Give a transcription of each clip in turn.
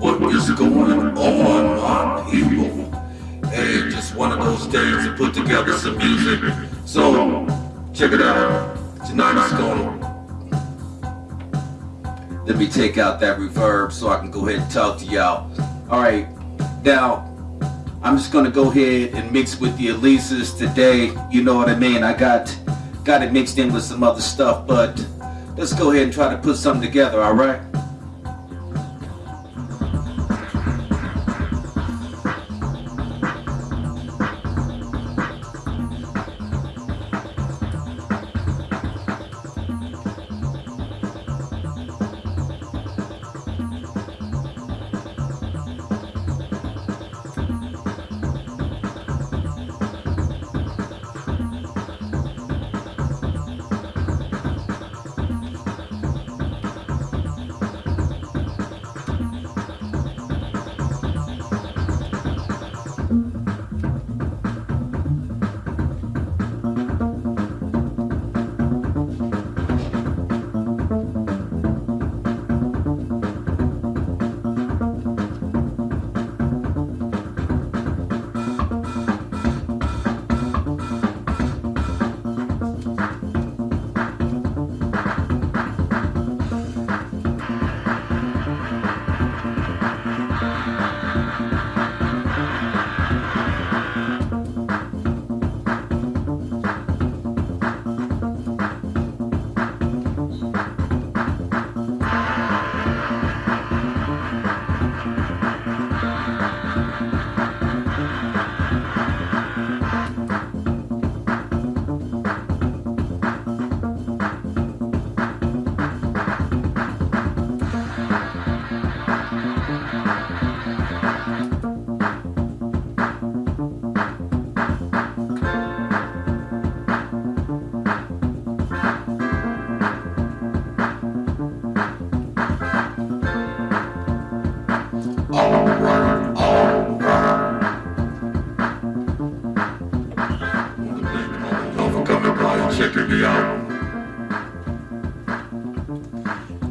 What is going on, my people? Hey, just one of those days to put together some music. So, check it out. Tonight is gonna... Let me take out that reverb so I can go ahead and talk to y'all. Alright, now, I'm just gonna go ahead and mix with the Elises today. You know what I mean? I got got it mixed in with some other stuff, but let's go ahead and try to put something together? Alright,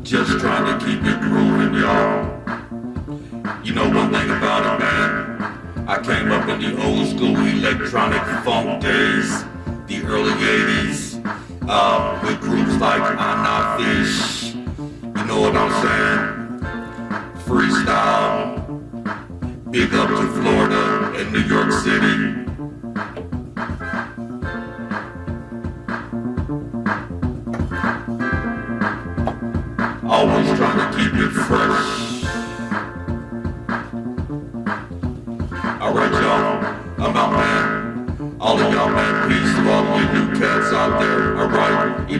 Just trying to keep it grooving, y'all. You know one thing about it, man. I came up in the old school electronic funk days, the early 80s, uh, with groups like Anna Fish. You know what I'm saying? Freestyle. Big up to Florida and New York City. Always trying to keep it fresh. Alright y'all, I'm out man. All of y'all man, peace, love, you new cats out there. Alright, you